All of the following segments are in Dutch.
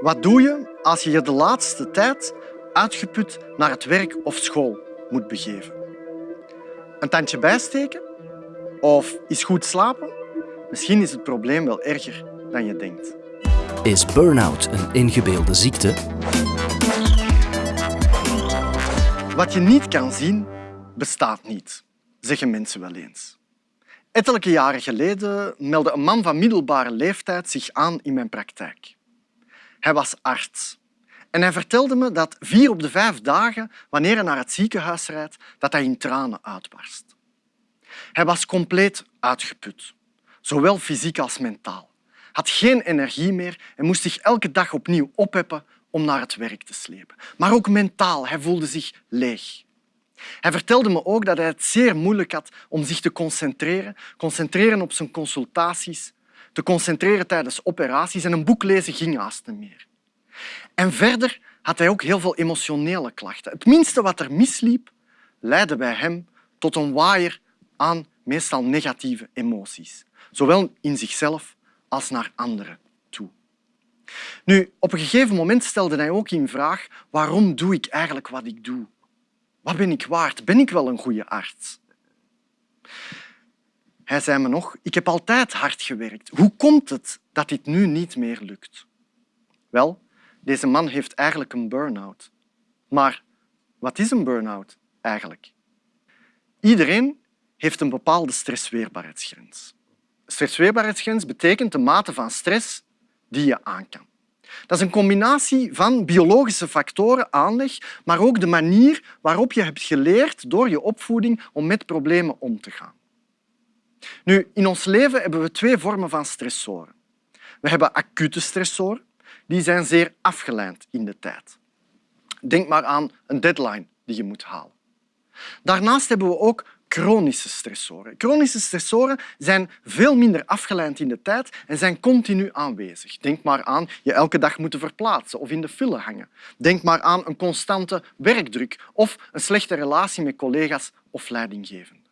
Wat doe je als je je de laatste tijd uitgeput naar het werk of school moet begeven? Een tandje bijsteken? Of is goed slapen? Misschien is het probleem wel erger dan je denkt. Is burn-out een ingebeelde ziekte? Wat je niet kan zien, bestaat niet, zeggen mensen wel eens. Ettelijke jaren geleden meldde een man van middelbare leeftijd zich aan in mijn praktijk. Hij was arts en hij vertelde me dat vier op de vijf dagen, wanneer hij naar het ziekenhuis rijdt, dat hij in tranen uitbarst. Hij was compleet uitgeput, zowel fysiek als mentaal. Had geen energie meer en moest zich elke dag opnieuw opheppen om naar het werk te slepen. Maar ook mentaal, hij voelde zich leeg. Hij vertelde me ook dat hij het zeer moeilijk had om zich te concentreren, concentreren op zijn consultaties, te concentreren tijdens operaties en een boek lezen ging haast niet meer. En verder had hij ook heel veel emotionele klachten. Het minste wat er misliep, leidde bij hem tot een waaier aan meestal negatieve emoties, zowel in zichzelf als naar anderen toe. Nu, op een gegeven moment stelde hij ook in vraag waarom doe ik eigenlijk wat ik doe? Wat ben ik waard? Ben ik wel een goede arts? Hij zei me nog, ik heb altijd hard gewerkt. Hoe komt het dat dit nu niet meer lukt? Wel, deze man heeft eigenlijk een burn-out. Maar wat is een burn-out eigenlijk? Iedereen heeft een bepaalde stressweerbaarheidsgrens. Stressweerbaarheidsgrens betekent de mate van stress die je aan kan. Dat is een combinatie van biologische factoren, aanleg, maar ook de manier waarop je hebt geleerd door je opvoeding om met problemen om te gaan. Nu, in ons leven hebben we twee vormen van stressoren. We hebben acute stressoren, die zijn zeer afgeleid in de tijd. Denk maar aan een deadline die je moet halen. Daarnaast hebben we ook chronische stressoren. Chronische stressoren zijn veel minder afgeleid in de tijd en zijn continu aanwezig. Denk maar aan je elke dag moeten verplaatsen of in de file hangen. Denk maar aan een constante werkdruk of een slechte relatie met collega's of leidinggevenden.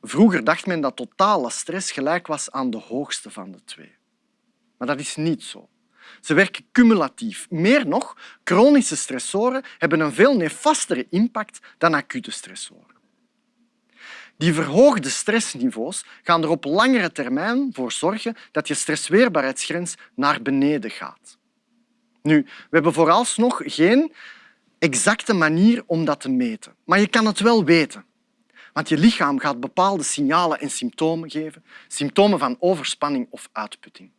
Vroeger dacht men dat totale stress gelijk was aan de hoogste van de twee. Maar dat is niet zo. Ze werken cumulatief. Meer nog, chronische stressoren hebben een veel nefastere impact dan acute stressoren. Die verhoogde stressniveaus gaan er op langere termijn voor zorgen dat je stressweerbaarheidsgrens naar beneden gaat. Nu, we hebben vooralsnog geen exacte manier om dat te meten, maar je kan het wel weten. Want je lichaam gaat bepaalde signalen en symptomen geven, symptomen van overspanning of uitputting.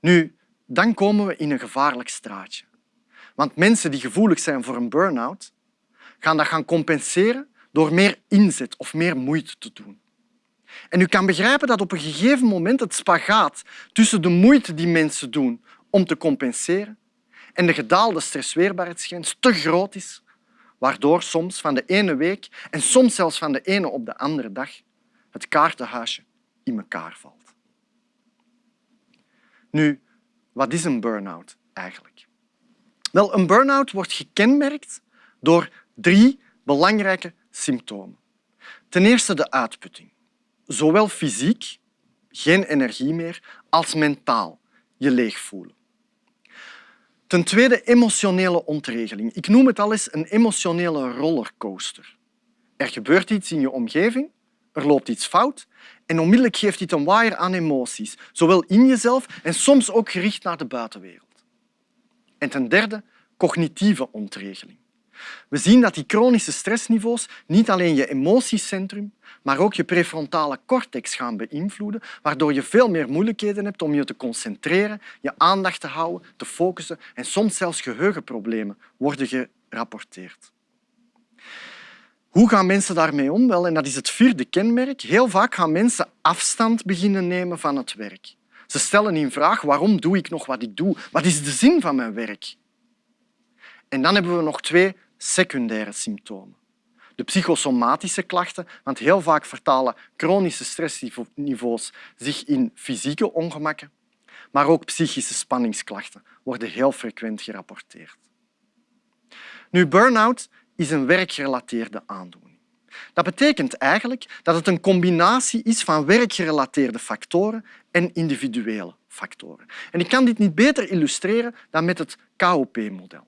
Nu, dan komen we in een gevaarlijk straatje. Want mensen die gevoelig zijn voor een burn-out, gaan dat gaan compenseren door meer inzet of meer moeite te doen. En u kan begrijpen dat op een gegeven moment het spagaat tussen de moeite die mensen doen om te compenseren en de gedaalde stressweerbaarheidsgrens te groot is, waardoor soms van de ene week en soms zelfs van de ene op de andere dag het kaartenhuisje in elkaar valt. Nu, wat is een burn-out eigenlijk? Wel, een burn-out wordt gekenmerkt door drie belangrijke symptomen. Ten eerste de uitputting. Zowel fysiek, geen energie meer, als mentaal, je leeg voelen. Ten tweede emotionele ontregeling. Ik noem het al eens een emotionele rollercoaster. Er gebeurt iets in je omgeving, er loopt iets fout en onmiddellijk geeft dit een waaier aan emoties, zowel in jezelf en soms ook gericht naar de buitenwereld. En ten derde cognitieve ontregeling. We zien dat die chronische stressniveaus niet alleen je emotiecentrum, maar ook je prefrontale cortex gaan beïnvloeden, waardoor je veel meer moeilijkheden hebt om je te concentreren, je aandacht te houden, te focussen en soms zelfs geheugenproblemen worden gerapporteerd. Hoe gaan mensen daarmee om? Wel, en dat is het vierde kenmerk. Heel vaak gaan mensen afstand beginnen nemen van het werk. Ze stellen in vraag waarom doe ik nog wat ik doe? Wat is de zin van mijn werk? En dan hebben we nog twee secundaire symptomen. De psychosomatische klachten, want heel vaak vertalen chronische stressniveaus zich in fysieke ongemakken, maar ook psychische spanningsklachten worden heel frequent gerapporteerd. Nu, burn-out is een werkgerelateerde aandoening. Dat betekent eigenlijk dat het een combinatie is van werkgerelateerde factoren en individuele factoren. En ik kan dit niet beter illustreren dan met het KOP-model.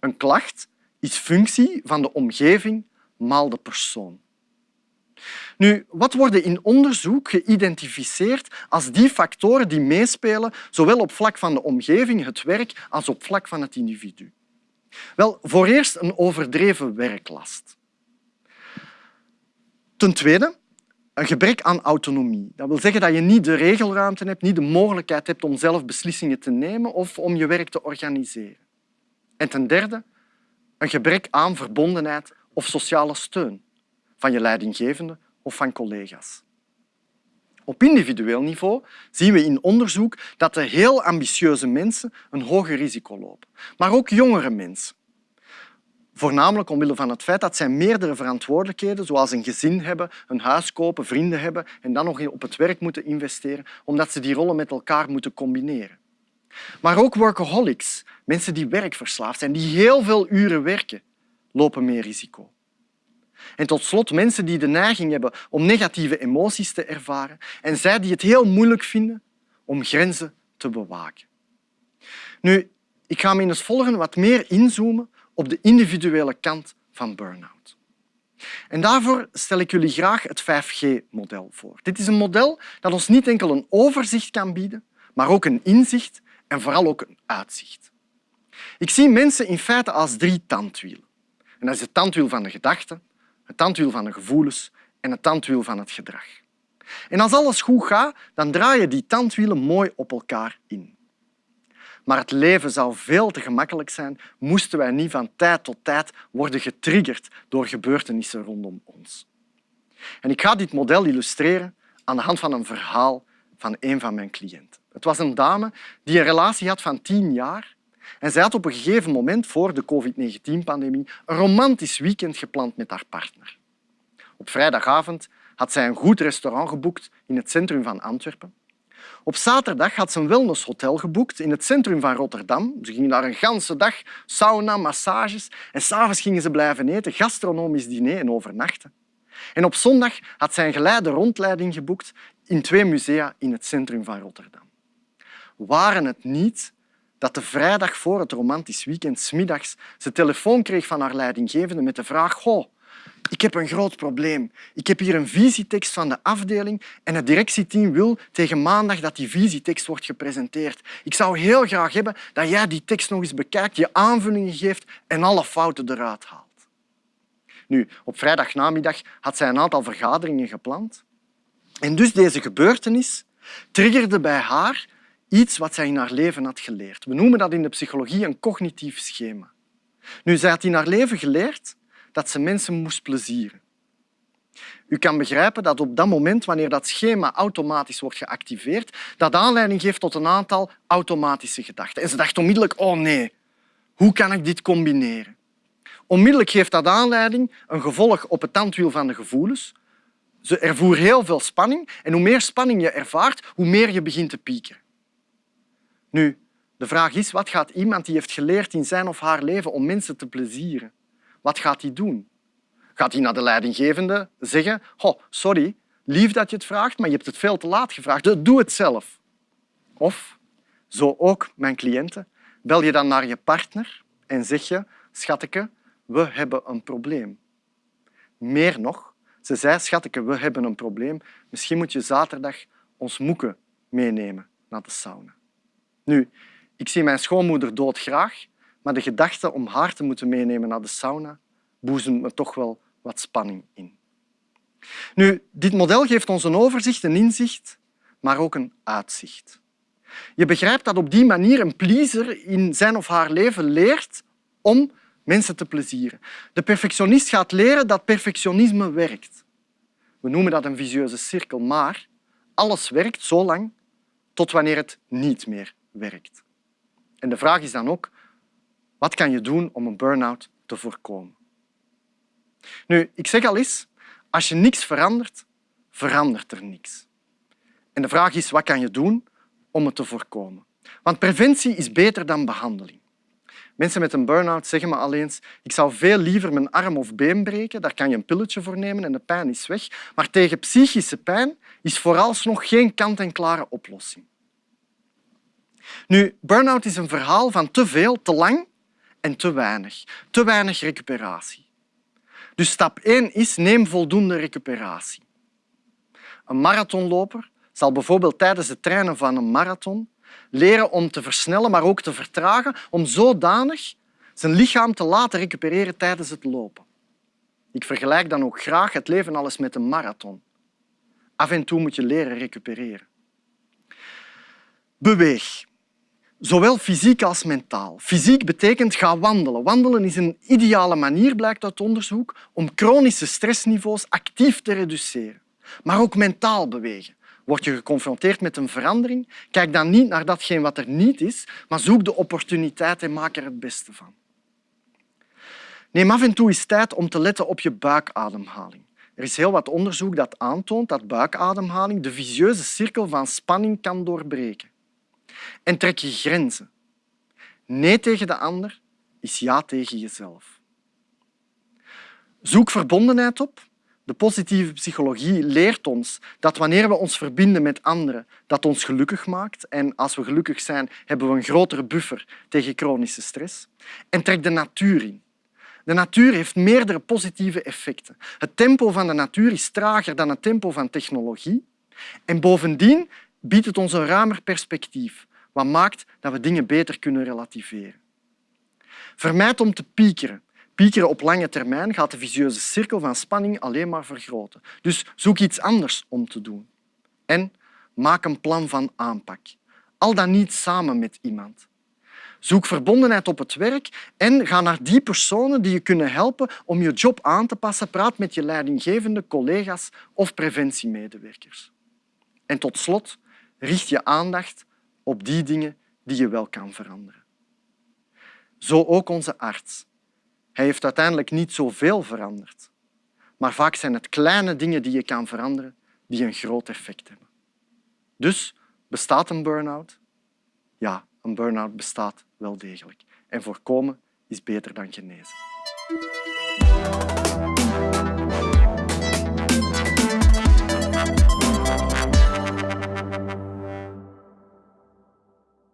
Een klacht is functie van de omgeving maal de persoon. Nu, wat worden in onderzoek geïdentificeerd als die factoren die meespelen, zowel op vlak van de omgeving, het werk, als op vlak van het individu? Wel, voor eerst een overdreven werklast. Ten tweede, een gebrek aan autonomie. Dat wil zeggen dat je niet de regelruimte hebt, niet de mogelijkheid hebt om zelf beslissingen te nemen of om je werk te organiseren. En ten derde, een gebrek aan verbondenheid of sociale steun van je leidinggevende of van collega's. Op individueel niveau zien we in onderzoek dat de heel ambitieuze mensen een hoger risico lopen, maar ook jongere mensen. Voornamelijk omwille van het feit dat zij meerdere verantwoordelijkheden, zoals een gezin hebben, een huis kopen, vrienden hebben en dan nog op het werk moeten investeren, omdat ze die rollen met elkaar moeten combineren. Maar ook workaholics, mensen die werkverslaafd zijn, die heel veel uren werken, lopen meer risico. En tot slot mensen die de neiging hebben om negatieve emoties te ervaren en zij die het heel moeilijk vinden om grenzen te bewaken. Nu, ik ga me in het volgende wat meer inzoomen op de individuele kant van burn-out. En daarvoor stel ik jullie graag het 5G-model voor. Dit is een model dat ons niet enkel een overzicht kan bieden, maar ook een inzicht en vooral ook een uitzicht. Ik zie mensen in feite als drie tandwielen. En dat is het tandwiel van de gedachten, het tandwiel van de gevoelens en het tandwiel van het gedrag. En als alles goed gaat, dan draaien die tandwielen mooi op elkaar in. Maar het leven zou veel te gemakkelijk zijn moesten wij niet van tijd tot tijd worden getriggerd door gebeurtenissen rondom ons. En ik ga dit model illustreren aan de hand van een verhaal van een van mijn cliënten. Het was een dame die een relatie had van tien jaar en zij had op een gegeven moment voor de COVID-19-pandemie een romantisch weekend gepland met haar partner. Op vrijdagavond had zij een goed restaurant geboekt in het centrum van Antwerpen. Op zaterdag had ze een wellnesshotel geboekt in het centrum van Rotterdam. Ze gingen daar een ganse dag, sauna, massages en s'avonds gingen ze blijven eten, gastronomisch diner en overnachten. En op zondag had zij een geleide rondleiding geboekt in twee musea in het centrum van Rotterdam. Waren het niet dat de vrijdag voor het romantisch weekend smiddags ze telefoon kreeg van haar leidinggevende met de vraag Goh, ik heb een groot probleem. Ik heb hier een visietekst van de afdeling en het directieteam wil tegen maandag dat die visietekst wordt gepresenteerd. Ik zou heel graag hebben dat jij die tekst nog eens bekijkt, je aanvullingen geeft en alle fouten eruit haalt. Nu, op vrijdagnamiddag had zij een aantal vergaderingen gepland. En dus deze gebeurtenis triggerde bij haar iets wat zij in haar leven had geleerd. We noemen dat in de psychologie een cognitief schema. Nu, zij had in haar leven geleerd dat ze mensen moest plezieren. U kan begrijpen dat op dat moment, wanneer dat schema automatisch wordt geactiveerd, dat aanleiding geeft tot een aantal automatische gedachten. En ze dacht onmiddellijk, oh nee, hoe kan ik dit combineren? Onmiddellijk geeft dat aanleiding een gevolg op het tandwiel van de gevoelens. Ze ervoer heel veel spanning en hoe meer spanning je ervaart, hoe meer je begint te piekeren. Nu, de vraag is, wat gaat iemand die heeft geleerd in zijn of haar leven om mensen te plezieren, wat gaat hij doen? Gaat hij naar de leidinggevende zeggen oh, sorry, lief dat je het vraagt, maar je hebt het veel te laat gevraagd, doe het zelf. Of, zo ook mijn cliënten, bel je dan naar je partner en zeg je schatje, we hebben een probleem. Meer nog, ze zei schatje, we hebben een probleem, misschien moet je zaterdag ons moeken meenemen naar de sauna. Nu, ik zie mijn schoonmoeder doodgraag, maar de gedachte om haar te moeten meenemen naar de sauna boezemt me toch wel wat spanning in. Nu, dit model geeft ons een overzicht, een inzicht, maar ook een uitzicht. Je begrijpt dat op die manier een pleaser in zijn of haar leven leert om mensen te plezieren. De perfectionist gaat leren dat perfectionisme werkt. We noemen dat een visieuze cirkel, maar alles werkt zo lang tot wanneer het niet meer werkt. En de vraag is dan ook, wat kan je doen om een burn-out te voorkomen? Nu, ik zeg al eens, als je niks verandert, verandert er niks. En de vraag is, wat kan je doen om het te voorkomen? Want preventie is beter dan behandeling. Mensen met een burn-out zeggen me al eens ik zou veel liever mijn arm of been breken, daar kan je een pilletje voor nemen en de pijn is weg. Maar tegen psychische pijn is vooralsnog geen kant-en-klare oplossing. Nu, burn-out is een verhaal van te veel, te lang en te weinig. Te weinig recuperatie. Dus stap 1 is neem voldoende recuperatie. Een marathonloper zal bijvoorbeeld tijdens het trainen van een marathon leren om te versnellen, maar ook te vertragen, om zodanig zijn lichaam te laten recupereren tijdens het lopen. Ik vergelijk dan ook graag het leven alles met een marathon. Af en toe moet je leren recupereren. Beweeg. Zowel fysiek als mentaal. Fysiek betekent ga wandelen. Wandelen is een ideale manier, blijkt uit onderzoek, om chronische stressniveaus actief te reduceren. Maar ook mentaal bewegen. Word je geconfronteerd met een verandering, kijk dan niet naar datgene wat er niet is, maar zoek de opportuniteit en maak er het beste van. Neem af en toe eens tijd om te letten op je buikademhaling. Er is heel wat onderzoek dat aantoont dat buikademhaling de vicieuze cirkel van spanning kan doorbreken. En trek je grenzen. Nee tegen de ander is ja tegen jezelf. Zoek verbondenheid op de positieve psychologie leert ons dat wanneer we ons verbinden met anderen, dat ons gelukkig maakt. En als we gelukkig zijn, hebben we een grotere buffer tegen chronische stress. En trek de natuur in. De natuur heeft meerdere positieve effecten. Het tempo van de natuur is trager dan het tempo van technologie. En bovendien biedt het ons een ruimer perspectief, wat maakt dat we dingen beter kunnen relativeren. Vermijd om te piekeren. Piekeren op lange termijn gaat de vicieuze cirkel van spanning alleen maar vergroten. Dus zoek iets anders om te doen. En maak een plan van aanpak. Al dan niet samen met iemand. Zoek verbondenheid op het werk en ga naar die personen die je kunnen helpen om je job aan te passen. Praat met je leidinggevende, collega's of preventiemedewerkers. En tot slot, richt je aandacht op die dingen die je wel kan veranderen. Zo ook onze arts. Hij heeft uiteindelijk niet zoveel veranderd. Maar vaak zijn het kleine dingen die je kan veranderen die een groot effect hebben. Dus bestaat een burn-out? Ja, een burn-out bestaat wel degelijk. En voorkomen is beter dan genezen.